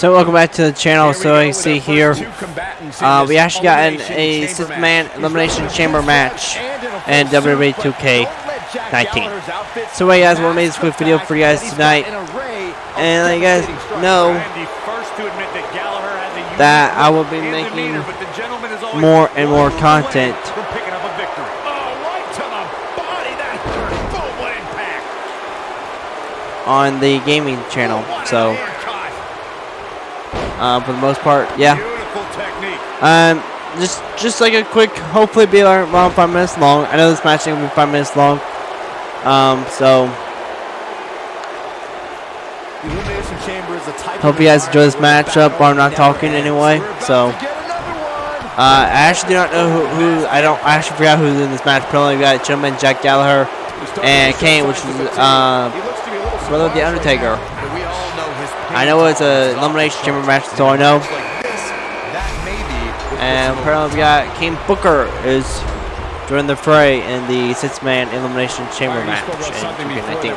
So welcome back to the channel. So I see here, uh, we actually got an, a six-man elimination chamber match in WWE 2K19. So hey guys, we made this quick video for you guys tonight, and let you guys know that I will be making more and more content on the gaming channel. So uh, for the most part. Yeah. Um, just just like a quick, hopefully be around five minutes long. I know this match is gonna be five minutes long. Um, so hope you guys enjoy this matchup. I'm not talking anyway. So uh, I actually do not know who, who, I don't I actually forgot who's in this match. Probably got gentleman Jack Gallagher and Kane, which is uh, brother of the Undertaker. I know it's a elimination chamber match, so I know. And apparently we got King Booker is joining the fray in the six-man elimination chamber match in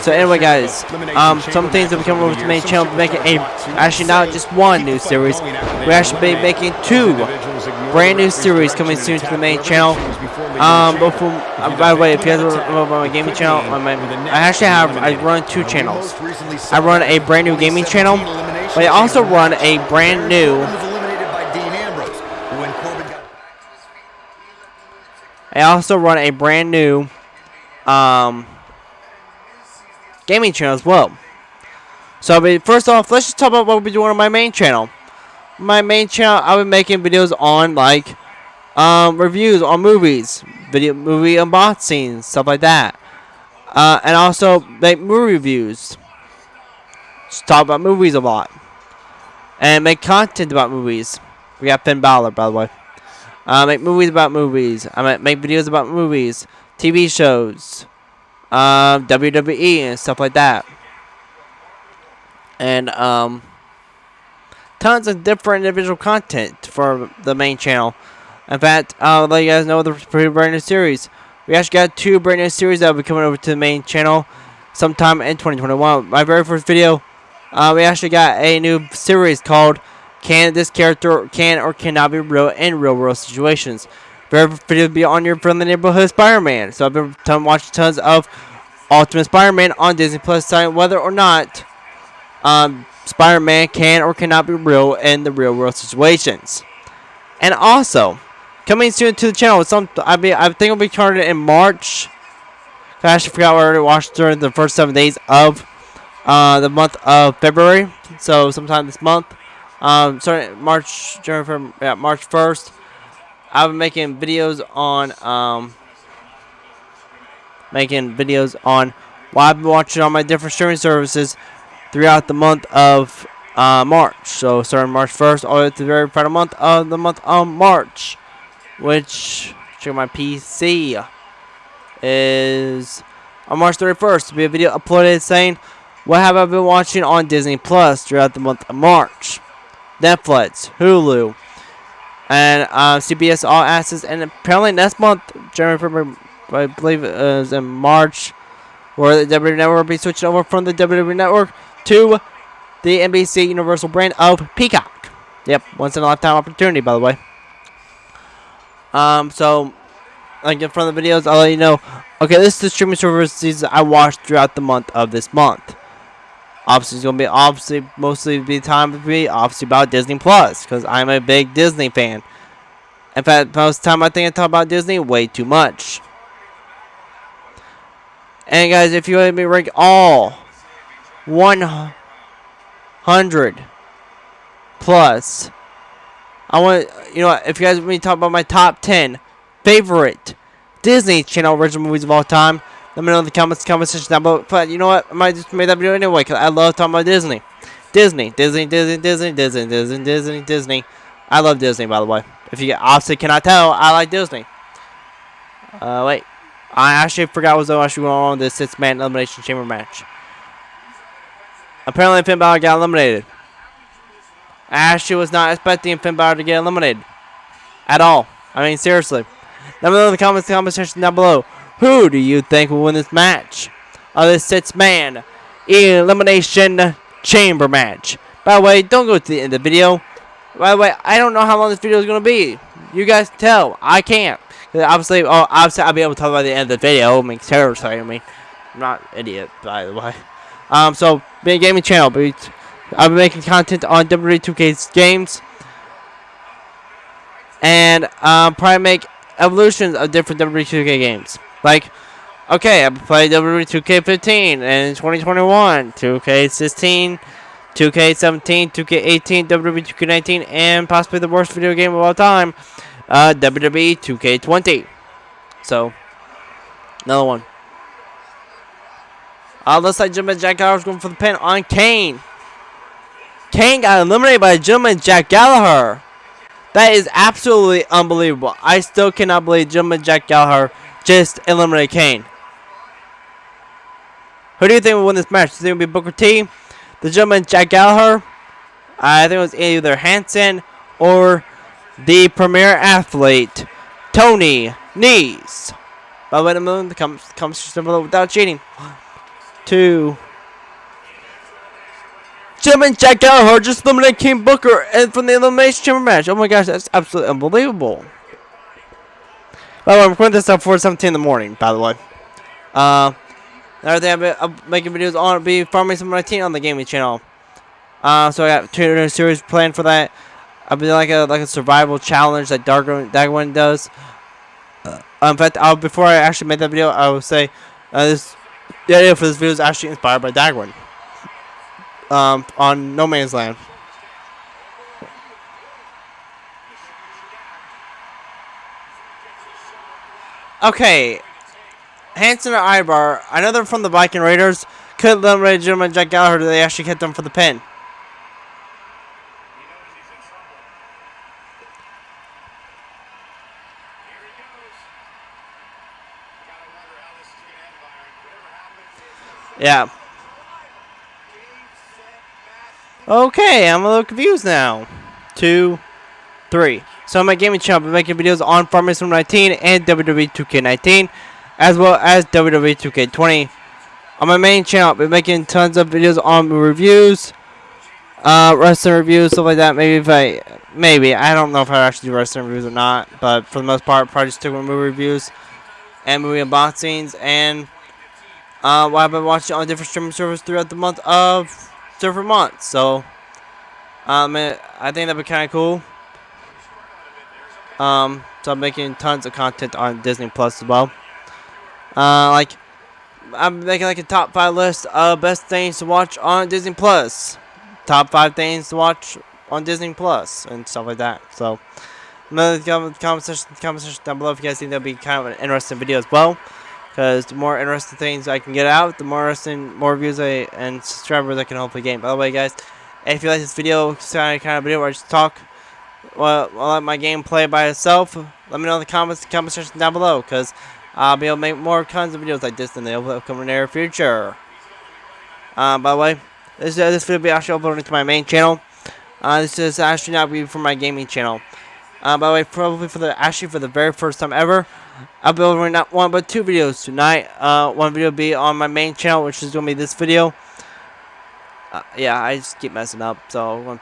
So anyway, guys, um, some things that we come over to the main channel, making a actually not just one new series, We're actually be making two brand new series coming soon to the main channel. Um, but from, uh, by the way, if you guys are on my gaming channel, my, I actually have, I run two channels. I run a brand new gaming channel, but I also run a brand new I also run a brand new um, gaming channel as well. So, first off, let's just talk about what we'll be doing on my main channel my main channel, I'll be making videos on like um, reviews on movies, video movie unboxings, stuff like that, uh, and also make movie reviews. Just talk about movies a lot, and make content about movies. We got Finn Balor, by the way. Uh, make movies about movies. I make videos about movies, TV shows, um, WWE, and stuff like that. And um tons of different individual content for the main channel. In fact, I'll let you guys know the pretty brand new series. We actually got two brand new series that will be coming over to the main channel sometime in 2021. My very first video, uh, we actually got a new series called Can This Character Can or Cannot Be Real in Real World Situations. First video be on your friendly neighborhood Spider-Man. So I've been watching tons of Ultimate Spider-Man on Disney Plus, deciding whether or not um, Spider-Man can or cannot be real in the real world situations. And also, coming soon to the channel, some I mean I think it'll be started in March. I actually forgot what I already watched during the first seven days of uh, the month of February. So sometime this month, um, starting March, from yeah, March first, I've been making videos on um, making videos on what I've been watching on my different streaming services throughout the month of uh, March. So starting March 1st all the way to the very final month of the month of March. Which, check my PC, is on March 31st. To be a video uploaded saying what have I been watching on Disney Plus throughout the month of March. Netflix, Hulu, and uh, CBS All Access. And apparently next month, January, I believe it was in March, where the WWE Network will be switching over from the WWE Network to the NBC Universal brand of Peacock. Yep, once in a lifetime opportunity, by the way. Um, so, like in front of the videos, I'll let you know. Okay, this is the streaming services I watched throughout the month of this month. Obviously, it's gonna be obviously mostly be time to be obviously about Disney Plus because I'm a big Disney fan. In fact, most time I think I talk about Disney way too much. And guys, if you want me to rank all 100 plus. I want, you know, if you guys want me to talk about my top 10 favorite Disney Channel original movies of all time, let me know in the comments, comment section down below. But you know what? I might just make that video anyway because I love talking about Disney. Disney, Disney, Disney, Disney, Disney, Disney, Disney, Disney. I love Disney, by the way. If you obviously cannot tell, I like Disney. Uh, wait. I actually forgot what was actually going on this six-man elimination chamber match. Apparently, Finn Balor got eliminated. Ashley was not expecting Finn Balor to get eliminated. At all. I mean, seriously. Let me know in the comments, comment section down below. Who do you think will win this match? Of this six-man elimination chamber match By the way, don't go to the end of the video. By the way, I don't know how long this video is going to be. You guys tell. I can't. Obviously, oh, obviously, I'll be able to talk by the end of the video. It makes terror I mean, I'm not an idiot, by the way. Um, so, being a gaming channel, but I'll be making content on WWE 2K's games. And um, probably make evolutions of different WWE 2K games. Like, okay, I played WWE 2K15 and 2021, 2K16, 2K17, 2K18, WWE 2K19, and possibly the worst video game of all time, uh, WWE 2K20. So, another one. Uh, looks like Gentleman Jack Gallagher's going for the pin on Kane. Kane got eliminated by Gentleman Jack Gallagher. That is absolutely unbelievable. I still cannot believe Gentleman Jack Gallagher just eliminated Kane. Who do you think will win this match? Do you think it will be Booker T? The gentleman Jack Gallagher? I think it was either Hanson or the premier athlete, Tony Nese. By the way, the moon comes comes without cheating. One, two. Gentleman Jack Gallagher just eliminated King Booker and from the Elimination Chamber match. Oh my gosh, that's absolutely unbelievable. By the way, I'm recording this at 4:17 in the morning. By the way, uh, another I've been I'm making videos on be Farming Sim 19 on the gaming channel. Uh, so I got two new series planned for that. I'll be like a like a survival challenge that Darwin Daggerwin does. Uh, in fact, I'll, before I actually make that video, I will say uh, this the idea for this video is actually inspired by Daggerwin. Um, on No Man's Land. Okay, Hanson or Ivar, I know they're from the Viking Raiders. Could eliminate gentleman Jack Gallagher. They actually kept them for the pin. Yeah. Okay, I'm a little confused now. Two, three. So on my gaming channel, I'll be making videos on Farming Sim 19 and WWE 2K19, as well as WWE 2K20. On my main channel, I'll be making tons of videos on reviews, uh, wrestling reviews, stuff like that. Maybe if I, maybe I don't know if I actually do wrestling reviews or not, but for the most part, probably just with movie reviews and movie unboxings and uh, what I've been watching on different streaming services throughout the month of different months. So, um, I think that'd be kind of cool. Um, so I'm making tons of content on Disney Plus as well. Uh, like, I'm making like a top five list of best things to watch on Disney Plus. Top five things to watch on Disney Plus and stuff like that. So, comment, comment, section, comment section down below if you guys think that'd be kind of an interesting video as well. Because the more interesting things I can get out, the more interesting, more views I, and subscribers I can hopefully gain. By the way, guys, if you like this video, kind of video where I just talk, well, let my gameplay by itself, let me know in the comments, comment section down below. Because I'll be able to make more kinds of videos like this in the upcoming near future. Uh, by the way, this, uh, this video will be actually uploaded to my main channel. Uh, this is actually not be for my gaming channel. Uh, by the way, probably for the actually for the very first time ever, I'll be uploading not one but two videos tonight. Uh, one video will be on my main channel, which is going to be this video. Uh, yeah, I just keep messing up, so